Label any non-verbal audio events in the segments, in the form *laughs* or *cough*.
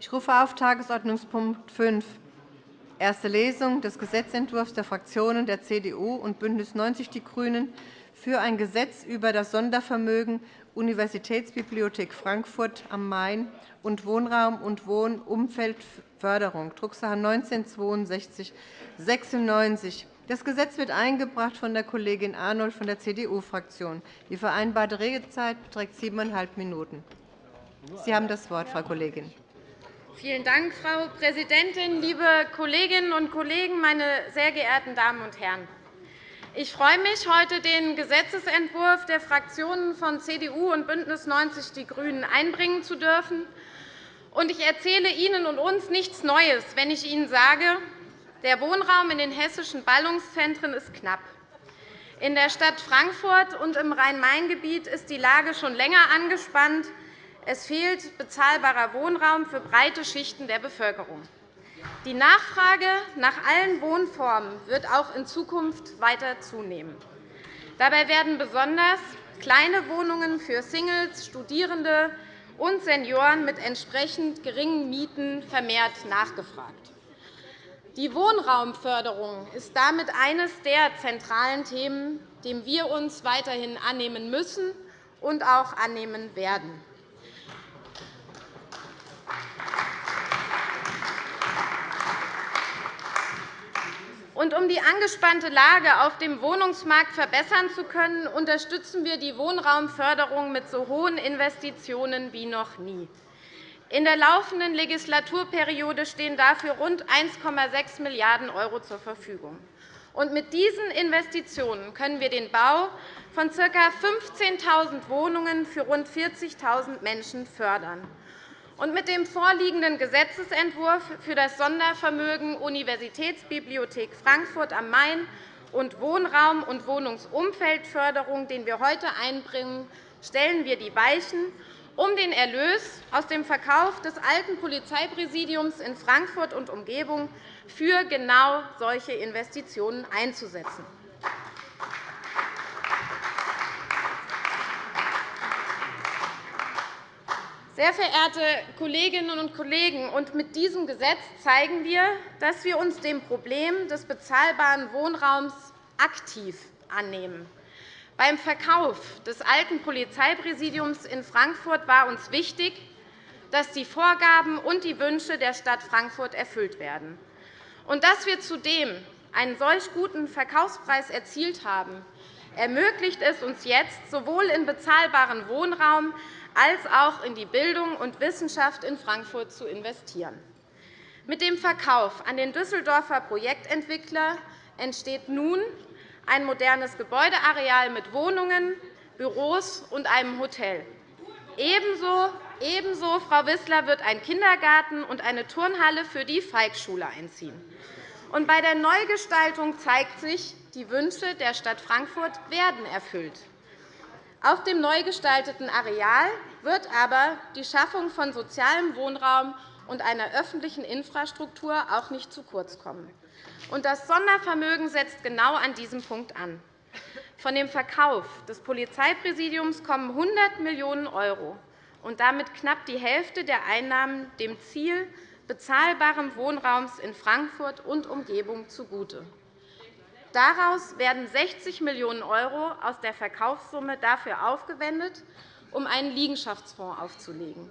Ich rufe auf Tagesordnungspunkt 5, erste Lesung des Gesetzentwurfs der Fraktionen der CDU und BÜNDNIS 90 die GRÜNEN für ein Gesetz über das Sondervermögen Universitätsbibliothek Frankfurt am Main und Wohnraum und Wohnumfeldförderung, Drucksache 19 /6296. Das Gesetz wird eingebracht von der Kollegin Arnold von der CDU-Fraktion. Die vereinbarte Redezeit beträgt siebeneinhalb Minuten. Sie haben das Wort, Frau Kollegin. Vielen Dank, Frau Präsidentin, liebe Kolleginnen und Kollegen, meine sehr geehrten Damen und Herren! Ich freue mich, heute den Gesetzentwurf der Fraktionen von CDU und BÜNDNIS 90 die GRÜNEN einbringen zu dürfen. Ich erzähle Ihnen und uns nichts Neues, wenn ich Ihnen sage, der Wohnraum in den hessischen Ballungszentren ist knapp. In der Stadt Frankfurt und im Rhein-Main-Gebiet ist die Lage schon länger angespannt. Es fehlt bezahlbarer Wohnraum für breite Schichten der Bevölkerung. Die Nachfrage nach allen Wohnformen wird auch in Zukunft weiter zunehmen. Dabei werden besonders kleine Wohnungen für Singles, Studierende und Senioren mit entsprechend geringen Mieten vermehrt nachgefragt. Die Wohnraumförderung ist damit eines der zentralen Themen, dem wir uns weiterhin annehmen müssen und auch annehmen werden. Und um die angespannte Lage auf dem Wohnungsmarkt verbessern zu können, unterstützen wir die Wohnraumförderung mit so hohen Investitionen wie noch nie. In der laufenden Legislaturperiode stehen dafür rund 1,6 Milliarden € zur Verfügung. mit diesen Investitionen können wir den Bau von ca. 15.000 Wohnungen für rund 40.000 Menschen fördern. Mit dem vorliegenden Gesetzentwurf für das Sondervermögen Universitätsbibliothek Frankfurt am Main und Wohnraum- und Wohnungsumfeldförderung, den wir heute einbringen, stellen wir die Weichen um den Erlös aus dem Verkauf des alten Polizeipräsidiums in Frankfurt und Umgebung für genau solche Investitionen einzusetzen. Sehr verehrte Kolleginnen und Kollegen, mit diesem Gesetz zeigen wir, dass wir uns dem Problem des bezahlbaren Wohnraums aktiv annehmen. Beim Verkauf des alten Polizeipräsidiums in Frankfurt war uns wichtig, dass die Vorgaben und die Wünsche der Stadt Frankfurt erfüllt werden. Und dass wir zudem einen solch guten Verkaufspreis erzielt haben, ermöglicht es uns jetzt, sowohl in bezahlbaren Wohnraum als auch in die Bildung und Wissenschaft in Frankfurt zu investieren. Mit dem Verkauf an den Düsseldorfer Projektentwickler entsteht nun ein modernes Gebäudeareal mit Wohnungen, Büros und einem Hotel. Ebenso, ebenso Frau Wissler, wird ein Kindergarten und eine Turnhalle für die Feigschule einziehen. Und bei der Neugestaltung zeigt sich, die Wünsche der Stadt Frankfurt werden erfüllt. Auf dem neu gestalteten Areal wird aber die Schaffung von sozialem Wohnraum und einer öffentlichen Infrastruktur auch nicht zu kurz kommen. Das Sondervermögen setzt genau an diesem Punkt an. Von dem Verkauf des Polizeipräsidiums kommen 100 Millionen € und damit knapp die Hälfte der Einnahmen dem Ziel bezahlbaren Wohnraums in Frankfurt und Umgebung zugute. Daraus werden 60 Millionen € aus der Verkaufssumme dafür aufgewendet, um einen Liegenschaftsfonds aufzulegen.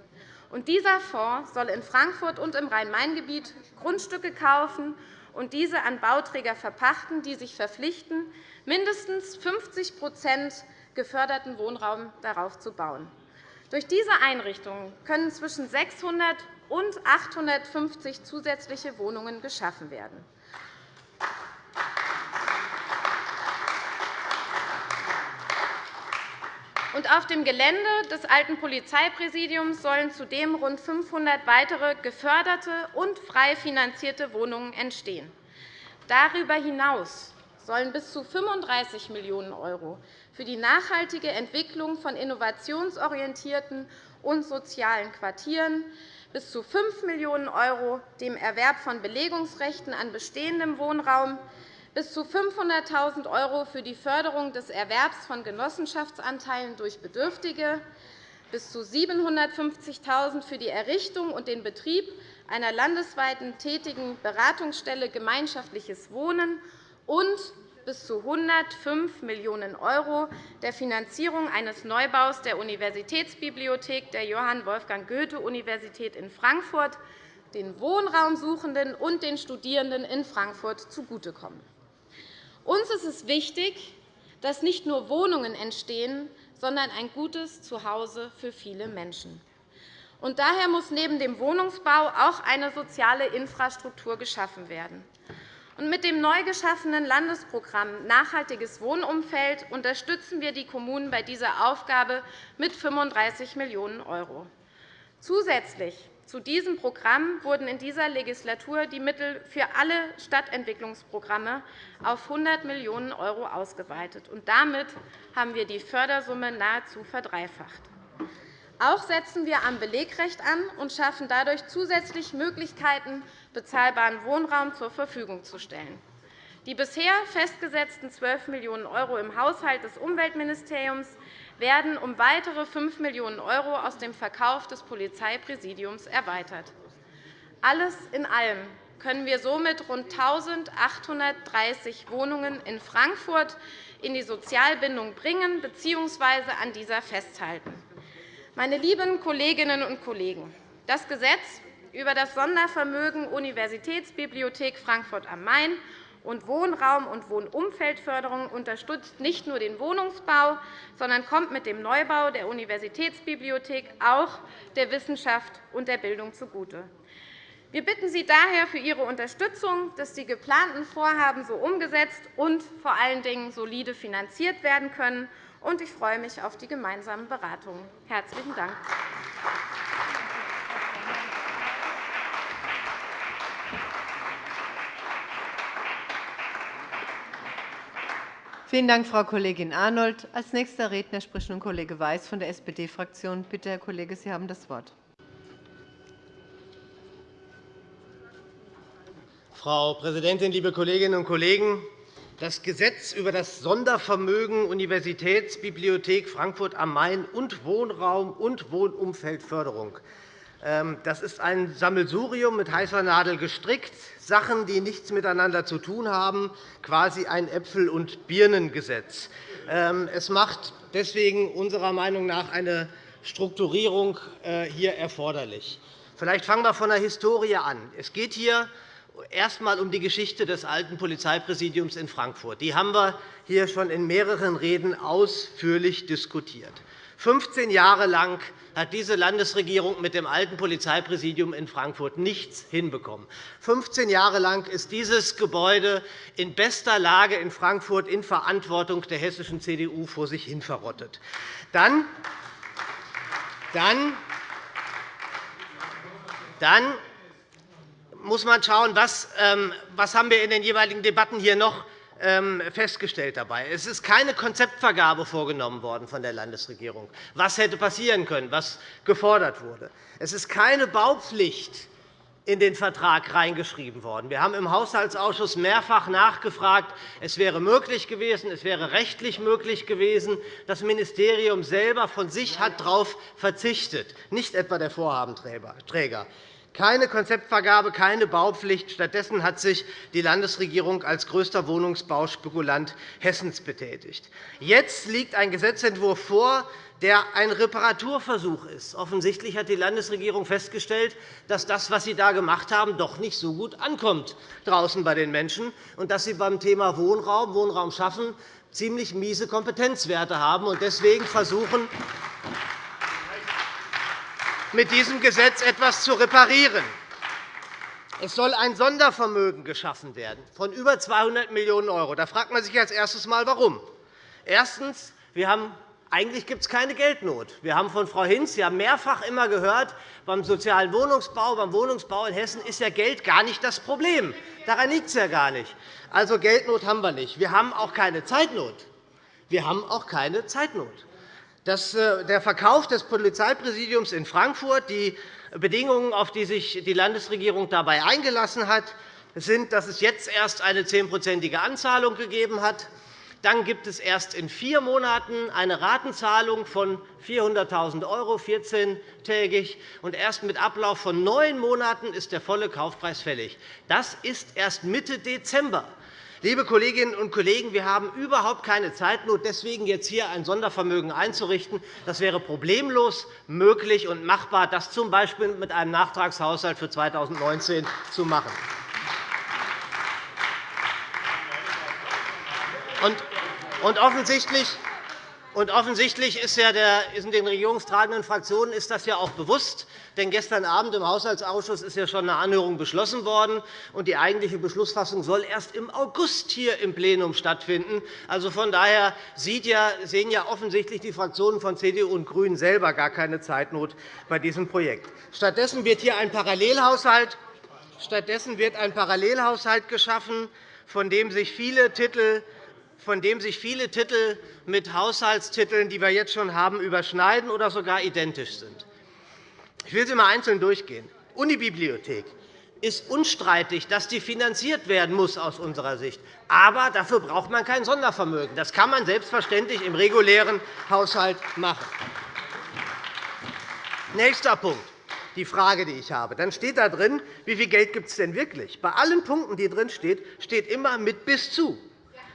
dieser Fonds soll in Frankfurt und im Rhein-Main-Gebiet Grundstücke kaufen und diese an Bauträger verpachten, die sich verpflichten, mindestens 50% geförderten Wohnraum darauf zu bauen. Durch diese Einrichtungen können zwischen 600 und 850 zusätzliche Wohnungen geschaffen werden. Und auf dem Gelände des alten Polizeipräsidiums sollen zudem rund 500 weitere geförderte und frei finanzierte Wohnungen entstehen. Darüber hinaus sollen bis zu 35 Millionen € für die nachhaltige Entwicklung von innovationsorientierten und sozialen Quartieren, bis zu 5 Millionen € dem Erwerb von Belegungsrechten an bestehendem Wohnraum, bis zu 500.000 € für die Förderung des Erwerbs von Genossenschaftsanteilen durch Bedürftige, bis zu 750.000 € für die Errichtung und den Betrieb einer landesweiten tätigen Beratungsstelle Gemeinschaftliches Wohnen und bis zu 105 Millionen € der Finanzierung eines Neubaus der Universitätsbibliothek der Johann Wolfgang Goethe-Universität in Frankfurt den Wohnraumsuchenden und den Studierenden in Frankfurt zugutekommen. Uns ist es wichtig, dass nicht nur Wohnungen entstehen, sondern ein gutes Zuhause für viele Menschen. Und daher muss neben dem Wohnungsbau auch eine soziale Infrastruktur geschaffen werden. Und mit dem neu geschaffenen Landesprogramm Nachhaltiges Wohnumfeld unterstützen wir die Kommunen bei dieser Aufgabe mit 35 Millionen €. Zusätzlich zu diesem Programm wurden in dieser Legislatur die Mittel für alle Stadtentwicklungsprogramme auf 100 Millionen € ausgeweitet. Und damit haben wir die Fördersumme nahezu verdreifacht. Auch setzen wir am Belegrecht an und schaffen dadurch zusätzlich Möglichkeiten, bezahlbaren Wohnraum zur Verfügung zu stellen. Die bisher festgesetzten 12 Millionen € im Haushalt des Umweltministeriums werden um weitere 5 Millionen € aus dem Verkauf des Polizeipräsidiums erweitert. Alles in allem können wir somit rund 1.830 Wohnungen in Frankfurt in die Sozialbindung bringen bzw. an dieser festhalten. Meine lieben Kolleginnen und Kollegen, das Gesetz über das Sondervermögen Universitätsbibliothek Frankfurt am Main und Wohnraum- und Wohnumfeldförderung unterstützt nicht nur den Wohnungsbau, sondern kommt mit dem Neubau der Universitätsbibliothek auch der Wissenschaft und der Bildung zugute. Wir bitten Sie daher für Ihre Unterstützung, dass die geplanten Vorhaben so umgesetzt und vor allen Dingen solide finanziert werden können ich freue mich auf die gemeinsamen Beratungen. – Herzlichen Dank. Vielen Dank, Frau Kollegin Arnold. Als nächster Redner spricht nun Kollege Weiß von der SPD-Fraktion. Bitte, Herr Kollege, Sie haben das Wort. Frau Präsidentin, liebe Kolleginnen und Kollegen! Das Gesetz über das Sondervermögen Universitätsbibliothek Frankfurt am Main und Wohnraum- und Wohnumfeldförderung das ist ein Sammelsurium mit heißer Nadel gestrickt, Sachen, die nichts miteinander zu tun haben, quasi ein Äpfel- und Birnengesetz. Ähm, es macht deswegen unserer Meinung nach eine Strukturierung äh, hier erforderlich. Vielleicht fangen wir von der Historie an. Es geht hier erst einmal um die Geschichte des alten Polizeipräsidiums in Frankfurt. Die haben wir hier schon in mehreren Reden ausführlich diskutiert. 15 Jahre lang hat diese Landesregierung mit dem alten Polizeipräsidium in Frankfurt nichts hinbekommen. 15 Jahre lang ist dieses Gebäude in bester Lage in Frankfurt in Verantwortung der hessischen CDU vor sich hin verrottet. Dann, dann, dann muss man schauen, was, ähm, haben wir in den jeweiligen Debatten hier noch festgestellt dabei. Es ist keine Konzeptvergabe vorgenommen worden von der Landesregierung, was hätte passieren können, was gefordert wurde. Es ist keine Baupflicht in den Vertrag reingeschrieben worden. Wir haben im Haushaltsausschuss mehrfach nachgefragt. Es wäre möglich gewesen, es wäre rechtlich möglich gewesen. Das Ministerium selber von sich hat darauf verzichtet, nicht etwa der Vorhabenträger. Keine Konzeptvergabe, keine Baupflicht. Stattdessen hat sich die Landesregierung als größter Wohnungsbauspekulant Hessens betätigt. Jetzt liegt ein Gesetzentwurf vor, der ein Reparaturversuch ist. Offensichtlich hat die Landesregierung festgestellt, dass das, was Sie da gemacht haben, doch nicht so gut ankommt draußen bei den Menschen und dass Sie beim Thema Wohnraum, Wohnraum schaffen, ziemlich miese Kompetenzwerte haben. Deswegen versuchen, mit diesem Gesetz etwas zu reparieren. Es soll ein Sondervermögen geschaffen werden von über 200 Millionen €. Da fragt man sich als erstes einmal, warum. Erstens. Wir haben eigentlich gibt es keine Geldnot. Wir haben von Frau Hinz ja mehrfach immer gehört, beim sozialen Wohnungsbau, beim Wohnungsbau in Hessen ist ja Geld gar nicht das Problem. Daran liegt es ja gar nicht. Also Geldnot haben wir nicht. Wir haben auch keine Zeitnot. Wir haben auch keine Zeitnot. Äh, der Verkauf des Polizeipräsidiums in Frankfurt, die Bedingungen, auf die sich die Landesregierung dabei eingelassen hat, sind, dass es jetzt erst eine zehnprozentige Anzahlung gegeben hat, Dann gibt es erst in vier Monaten eine Ratenzahlung von 400.000 €, 14-tägig. Und erst mit Ablauf von neun Monaten ist der volle Kaufpreis fällig. Das ist erst Mitte Dezember. Liebe Kolleginnen und Kollegen, wir haben überhaupt keine Zeitnot, deswegen jetzt hier ein Sondervermögen einzurichten. Das wäre problemlos möglich und machbar, das z. B. mit einem Nachtragshaushalt für 2019 zu machen. Und offensichtlich und offensichtlich ist ja der, in den regierungstragenden Fraktionen ist das ja auch bewusst. Denn gestern Abend im Haushaltsausschuss ist ja schon eine Anhörung beschlossen worden. und Die eigentliche Beschlussfassung soll erst im August hier im Plenum stattfinden. Also von daher sehen ja offensichtlich die Fraktionen von CDU und GRÜNEN selber gar keine Zeitnot bei diesem Projekt. Stattdessen wird hier ein Parallelhaushalt, Stattdessen wird ein Parallelhaushalt geschaffen, von dem sich viele Titel von dem sich viele Titel mit Haushaltstiteln, die wir jetzt schon haben, überschneiden oder sogar identisch sind. Ich will sie einmal einzeln durchgehen. Unibibliothek ist unstreitig, dass die finanziert werden muss aus unserer Sicht. Aber dafür braucht man kein Sondervermögen. Das kann man selbstverständlich im regulären Haushalt machen. Nächster Punkt die Frage, die ich habe. Dann steht da drin, wie viel Geld gibt es denn wirklich. Bei allen Punkten, die drin steht, steht immer mit bis zu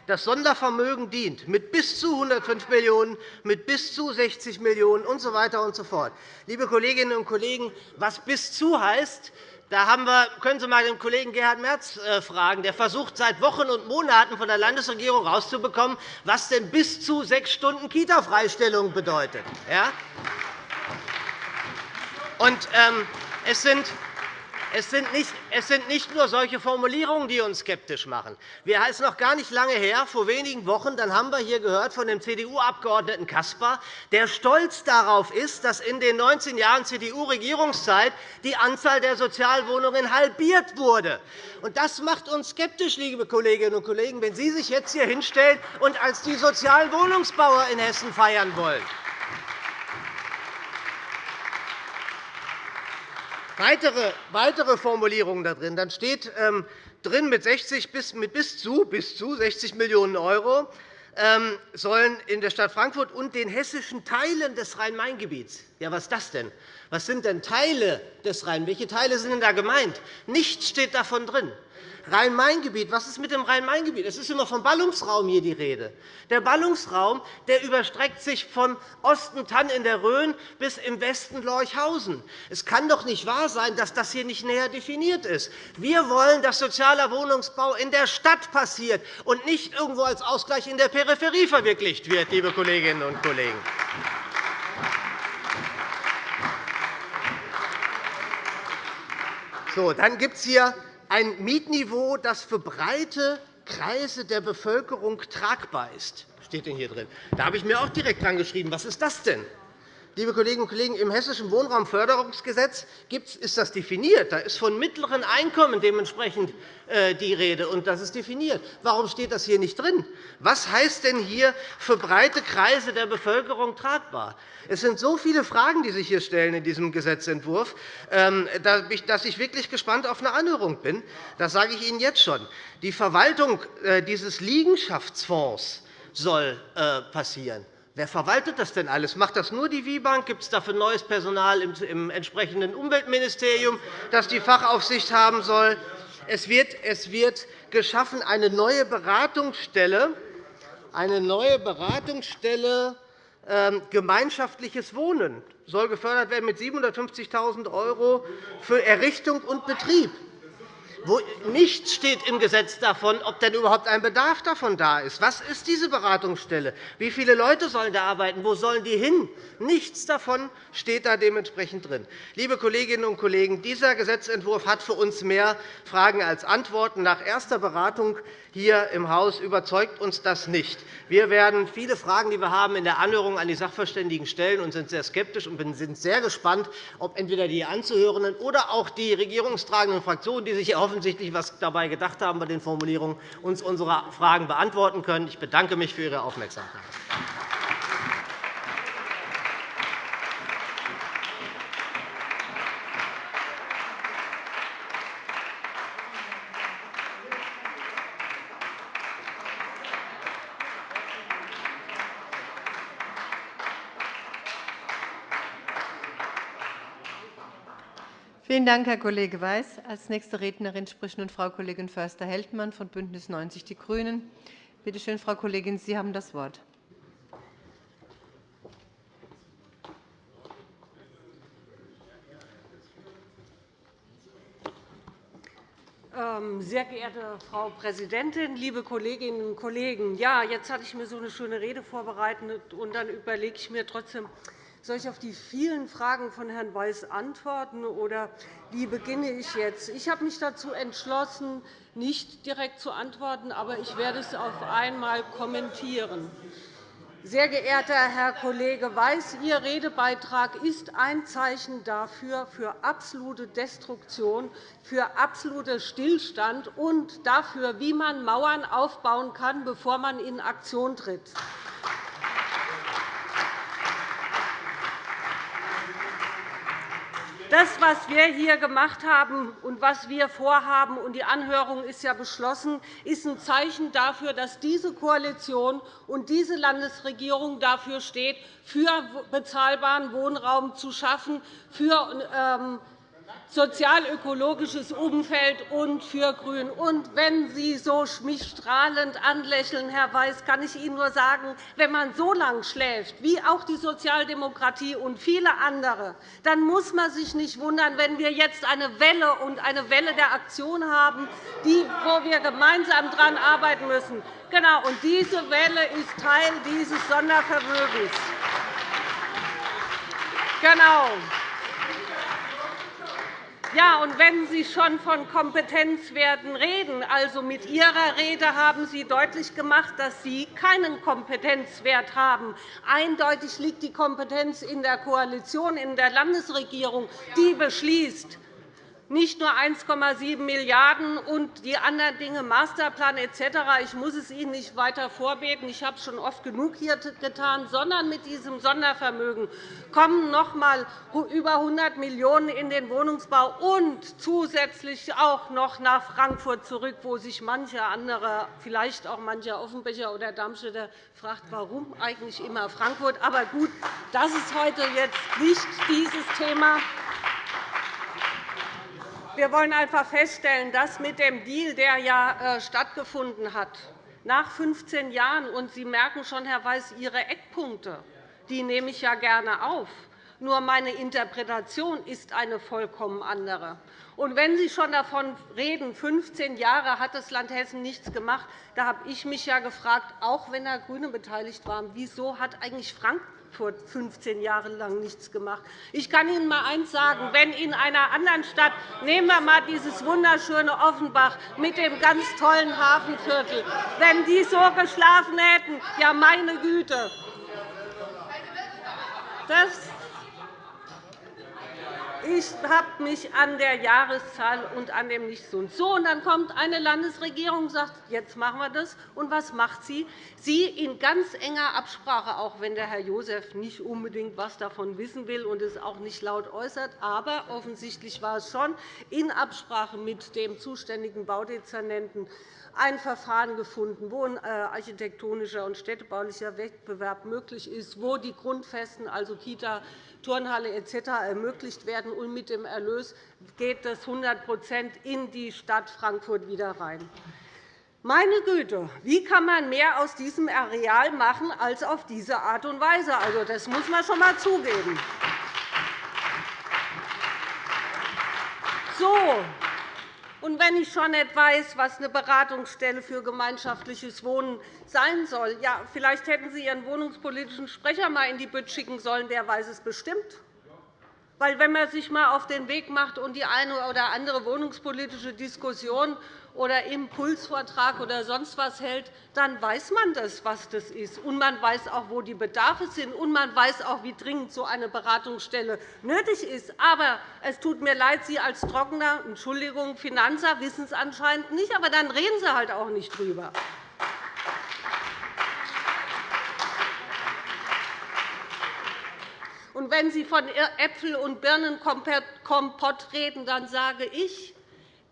das Sondervermögen dient, mit bis zu 105 Millionen €, mit bis zu 60 Millionen € usw. So weiter und so fort. Liebe Kolleginnen und Kollegen, was bis zu heißt, da haben wir, können Sie einmal den Kollegen Gerhard Merz äh, fragen. Der versucht seit Wochen und Monaten von der Landesregierung herauszubekommen, was denn bis zu sechs Stunden Kita-Freistellung bedeutet. Ja? Und, ähm, es sind es sind, nicht, nur solche Formulierungen, die uns skeptisch machen. Es ist noch gar nicht lange her, vor wenigen Wochen, dann haben wir hier gehört von dem CDU-Abgeordneten Caspar, der stolz darauf ist, dass in den 19 Jahren CDU-Regierungszeit die Anzahl der Sozialwohnungen halbiert wurde. Das macht uns skeptisch, liebe Kolleginnen und Kollegen, wenn Sie sich jetzt hier hinstellen und als die Sozialwohnungsbauer in Hessen feiern wollen. Weitere, weitere Formulierungen da drin. Dann steht ähm, drin, mit, 60 bis, mit bis, zu, bis zu 60 Millionen € ähm, sollen in der Stadt Frankfurt und den hessischen Teilen des Rhein-Main-Gebiets. Ja, was ist das denn? Was sind denn Teile des Rhein? Welche Teile sind denn da gemeint? Nichts steht davon drin. Rhein-Main-Gebiet. Was ist mit dem Rhein-Main-Gebiet? Es ist immer vom Ballungsraum hier die Rede. Der Ballungsraum der überstreckt sich von Osten Tann in der Rhön bis im Westen Lorchhausen. Es kann doch nicht wahr sein, dass das hier nicht näher definiert ist. Wir wollen, dass sozialer Wohnungsbau in der Stadt passiert und nicht irgendwo als Ausgleich in der Peripherie verwirklicht wird, liebe Kolleginnen und Kollegen. So, dann gibt es hier ein Mietniveau, das für breite Kreise der Bevölkerung tragbar ist. Steht denn hier drin. Da habe ich mir auch direkt dran geschrieben. Was ist das denn? Liebe Kolleginnen und Kollegen, im Hessischen Wohnraumförderungsgesetz ist das definiert. Da ist von mittleren Einkommen dementsprechend äh, die Rede, und das ist definiert. Warum steht das hier nicht drin? Was heißt denn hier für breite Kreise der Bevölkerung tragbar? Es sind so viele Fragen, die sich hier stellen in diesem Gesetzentwurf, ähm, dass ich wirklich gespannt auf eine Anhörung bin. Das sage ich Ihnen jetzt schon. Die Verwaltung äh, dieses Liegenschaftsfonds soll äh, passieren. Wer verwaltet das denn alles? Macht das nur die WIBank? Gibt es dafür neues Personal im entsprechenden Umweltministerium, das die Fachaufsicht haben soll? Es wird, es wird geschaffen eine neue Beratungsstelle, eine neue Beratungsstelle ähm, gemeinschaftliches Wohnen soll gefördert werden mit 750.000 € für Errichtung und Betrieb wo nichts steht im Gesetz davon, ob denn überhaupt ein Bedarf davon da ist. Was ist diese Beratungsstelle? Wie viele Leute sollen da arbeiten? Wo sollen die hin? Nichts davon steht da dementsprechend drin. Liebe Kolleginnen und Kollegen, dieser Gesetzentwurf hat für uns mehr Fragen als Antworten. Nach erster Beratung hier im Haus überzeugt uns das nicht. Wir werden viele Fragen, die wir haben, in der Anhörung an die Sachverständigen stellen und sind sehr skeptisch und sind sehr gespannt, ob entweder die Anzuhörenden oder auch die regierungstragenden Fraktionen, die sich offensichtlich etwas dabei gedacht haben bei den Formulierungen, uns unsere Fragen beantworten können. Ich bedanke mich für Ihre Aufmerksamkeit. Vielen Dank, Herr Kollege Weiß. Als nächste Rednerin spricht nun Frau Kollegin Förster-Heldmann von BÜNDNIS 90 die GRÜNEN. Bitte schön, Frau Kollegin, Sie haben das Wort. Ähm, sehr geehrte Frau Präsidentin, liebe Kolleginnen und Kollegen! Ja, jetzt hatte ich mir so eine schöne Rede vorbereitet, und dann überlege ich mir trotzdem, soll ich auf die vielen Fragen von Herrn Weiß antworten, oder wie beginne ich jetzt? Ich habe mich dazu entschlossen, nicht direkt zu antworten, aber ich werde es auf einmal kommentieren. Sehr geehrter Herr Kollege Weiß, Ihr Redebeitrag ist ein Zeichen dafür, für absolute Destruktion, für absoluten Stillstand und dafür, wie man Mauern aufbauen kann, bevor man in Aktion tritt. Das, was wir hier gemacht haben und was wir vorhaben, und die Anhörung ist ja beschlossen, ist ein Zeichen dafür, dass diese Koalition und diese Landesregierung dafür steht, für bezahlbaren Wohnraum zu schaffen, für ähm, sozialökologisches Umfeld und für Grün. Und wenn Sie so mich strahlend anlächeln, Herr Weiß, kann ich Ihnen nur sagen, wenn man so lange schläft, wie auch die Sozialdemokratie und viele andere, dann muss man sich nicht wundern, wenn wir jetzt eine Welle und eine Welle der Aktion haben, die, wo wir gemeinsam daran arbeiten müssen. Genau, und diese Welle ist Teil dieses Sondervermögens. Genau. Ja, und wenn Sie schon von Kompetenzwerten reden, also mit Ihrer Rede haben Sie deutlich gemacht, dass Sie keinen Kompetenzwert haben. Eindeutig liegt die Kompetenz in der Koalition, in der Landesregierung, die beschließt nicht nur 1,7 Milliarden € und die anderen Dinge, Masterplan etc. Ich muss es Ihnen nicht weiter vorbeten. Ich habe es schon oft genug hier getan. Sondern mit diesem Sondervermögen kommen noch einmal über 100 Millionen € in den Wohnungsbau und zusätzlich auch noch nach Frankfurt zurück, wo sich manche andere, vielleicht auch mancher Offenbecher oder Darmstädter fragt, warum eigentlich immer Frankfurt. Aber gut, das ist heute jetzt nicht dieses Thema. Wir wollen einfach feststellen, dass mit dem Deal, der ja äh, stattgefunden hat, nach 15 Jahren, und Sie merken schon, Herr Weiß, Ihre Eckpunkte, die nehme ich ja gerne auf. Nur meine Interpretation ist eine vollkommen andere. Und wenn Sie schon davon reden, 15 Jahre hat das Land Hessen nichts gemacht, da habe ich mich ja gefragt, auch wenn da GRÜNE beteiligt waren, wieso hat eigentlich Frankfurt vor 15 Jahren lang nichts gemacht. Ich kann Ihnen einmal eines sagen. Wenn in einer anderen Stadt, nehmen wir einmal dieses wunderschöne Offenbach mit dem ganz tollen Hafenviertel, wenn die so geschlafen hätten, ja meine Güte, das ich habe mich an der Jahreszahl und an dem nicht so. und dann kommt eine Landesregierung und sagt, jetzt machen wir das. Und was macht sie? Sie in ganz enger Absprache, auch wenn der Herr Joseph nicht unbedingt etwas davon wissen will und es auch nicht laut äußert, aber offensichtlich war es schon in Absprache mit dem zuständigen Baudezernenten ein Verfahren gefunden, wo ein äh, architektonischer und städtebaulicher Wettbewerb möglich ist, wo die Grundfesten, also Kita, Turnhalle etc. ermöglicht werden. Und mit dem Erlös geht das 100% in die Stadt Frankfurt wieder rein. Meine Güte, wie kann man mehr aus diesem Areal machen als auf diese Art und Weise? Also, das muss man schon einmal zugeben. So, und wenn ich schon nicht weiß, was eine Beratungsstelle für gemeinschaftliches Wohnen sein soll, ja, vielleicht hätten Sie Ihren wohnungspolitischen Sprecher einmal in die Bütt schicken sollen. Der weiß es bestimmt. Weil, wenn man sich einmal auf den Weg macht und die eine oder andere wohnungspolitische Diskussion oder Impulsvortrag oder sonst was hält, dann weiß man das, was das ist. Und man weiß auch, wo die Bedarfe sind. Und man weiß auch, wie dringend so eine Beratungsstelle nötig ist. Aber es tut mir leid, Sie als Trockener, Entschuldigung, Finanzer wissen es anscheinend nicht. Aber dann reden Sie halt auch nicht drüber. Und wenn Sie von Äpfel- und Birnenkompott reden, dann sage ich,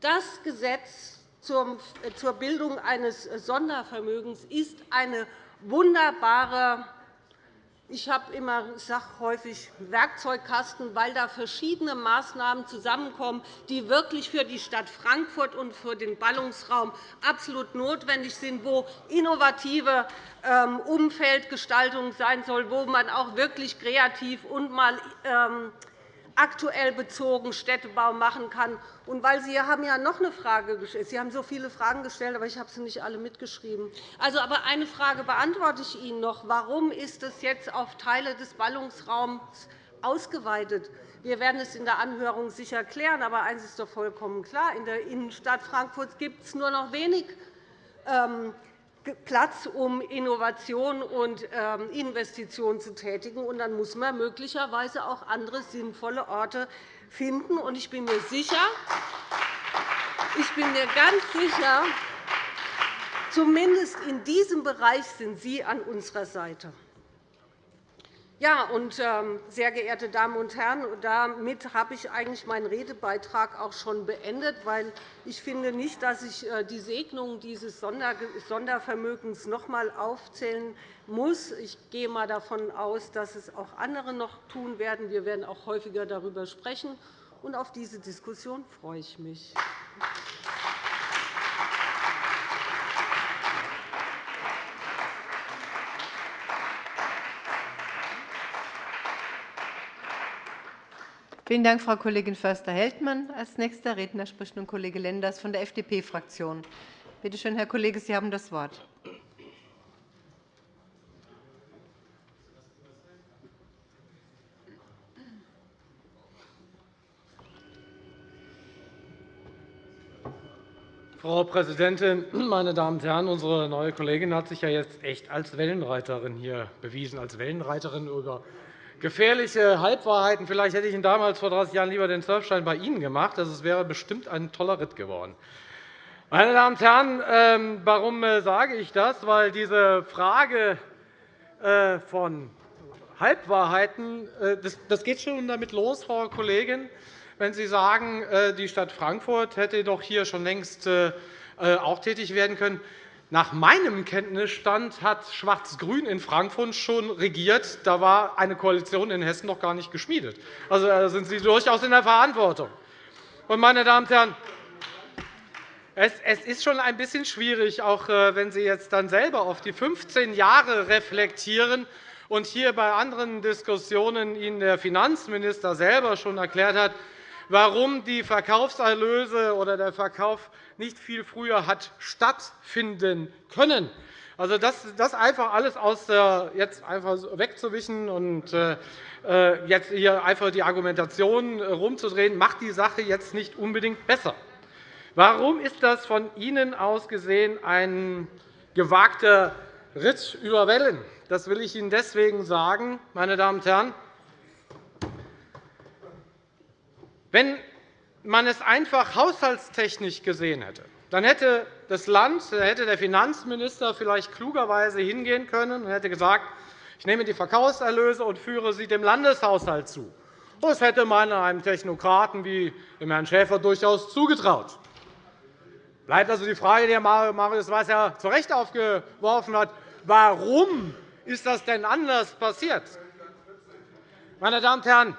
das Gesetz zur Bildung eines Sondervermögens ist eine wunderbare ich habe immer, sage häufig Werkzeugkasten, weil da verschiedene Maßnahmen zusammenkommen, die wirklich für die Stadt Frankfurt und für den Ballungsraum absolut notwendig sind, wo innovative ähm, Umfeldgestaltung sein soll, wo man auch wirklich kreativ und mal ähm, aktuell bezogen Städtebau machen kann. Und weil Sie haben ja noch eine Frage gestellt. Sie haben so viele Fragen gestellt, aber ich habe sie nicht alle mitgeschrieben. Also, aber eine Frage beantworte ich Ihnen noch. Warum ist es jetzt auf Teile des Ballungsraums ausgeweitet? Wir werden es in der Anhörung sicher klären. Aber eines ist doch vollkommen klar. In der Innenstadt Frankfurts gibt es nur noch wenig ähm, Platz, um Innovation und ähm, Investitionen zu tätigen. Und dann muss man möglicherweise auch andere sinnvolle Orte finden. Ich bin mir sicher, ich bin mir ganz sicher, zumindest in diesem Bereich sind Sie an unserer Seite. Ja, und, ähm, sehr geehrte Damen und Herren, damit habe ich eigentlich meinen Redebeitrag auch schon beendet, weil ich finde nicht, dass ich äh, die Segnungen dieses Sondervermögens noch einmal aufzählen muss. Ich gehe einmal davon aus, dass es auch andere noch tun werden. Wir werden auch häufiger darüber sprechen. Und auf diese Diskussion freue ich mich. Vielen Dank, Frau Kollegin Förster-Heldmann. Als nächster Redner spricht nun Kollege Lenders von der FDP-Fraktion. Bitte schön, Herr Kollege, Sie haben das Wort. Frau Präsidentin, meine Damen und Herren! Unsere neue Kollegin hat sich ja jetzt echt als Wellenreiterin hier bewiesen, als Wellenreiterin über gefährliche Halbwahrheiten. Vielleicht hätte ich Ihnen damals vor 30 Jahren lieber den Surfschein bei Ihnen gemacht. Das wäre bestimmt ein toller Ritt geworden. Meine Damen und Herren, ähm, warum äh, sage ich das? Weil diese Frage äh, von Halbwahrheiten, äh, das geht schon damit los, Frau Kollegin, wenn Sie sagen, die Stadt Frankfurt hätte doch hier schon längst auch tätig werden können. Nach meinem Kenntnisstand hat Schwarz-Grün in Frankfurt schon regiert. Da war eine Koalition in Hessen noch gar nicht geschmiedet. Also, da sind Sie durchaus in der Verantwortung. meine Damen und Herren, es ist schon ein bisschen schwierig, auch äh, wenn Sie jetzt dann selber auf die 15 Jahre reflektieren und hier bei anderen Diskussionen Ihnen der Finanzminister selber schon erklärt hat, warum die Verkaufserlöse oder der Verkauf nicht viel früher hat stattfinden können. Also das, das einfach alles aus der, jetzt einfach wegzuwischen und äh, äh, jetzt hier einfach die Argumentation herumzudrehen, macht die Sache jetzt nicht unbedingt besser. Warum ist das von Ihnen aus gesehen ein gewagter Ritt über Wellen? Das will ich Ihnen deswegen sagen, meine Damen und Herren. Wenn man es einfach haushaltstechnisch gesehen hätte, dann hätte das Land, hätte der Finanzminister vielleicht klugerweise hingehen können und hätte gesagt, ich nehme die Verkaufserlöse und führe sie dem Landeshaushalt zu. Das hätte man einem Technokraten wie dem Herrn Schäfer durchaus zugetraut. Bleibt also die Frage, die Herr Marius Weiß ja zu Recht aufgeworfen hat, warum ist das denn anders passiert? Meine Damen und Herren,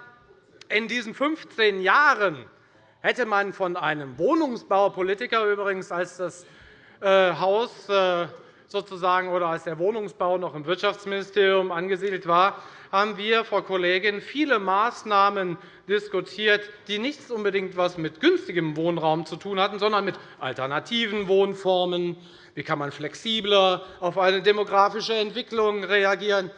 in diesen 15 Jahren hätte man von einem Wohnungsbaupolitiker übrigens, als das äh, Haus äh, sozusagen oder als der Wohnungsbau noch im Wirtschaftsministerium angesiedelt war, haben wir, Frau Kollegin, viele Maßnahmen diskutiert, die nichts unbedingt etwas mit günstigem Wohnraum zu tun hatten, sondern mit alternativen Wohnformen. Wie kann man flexibler auf eine demografische Entwicklung reagieren?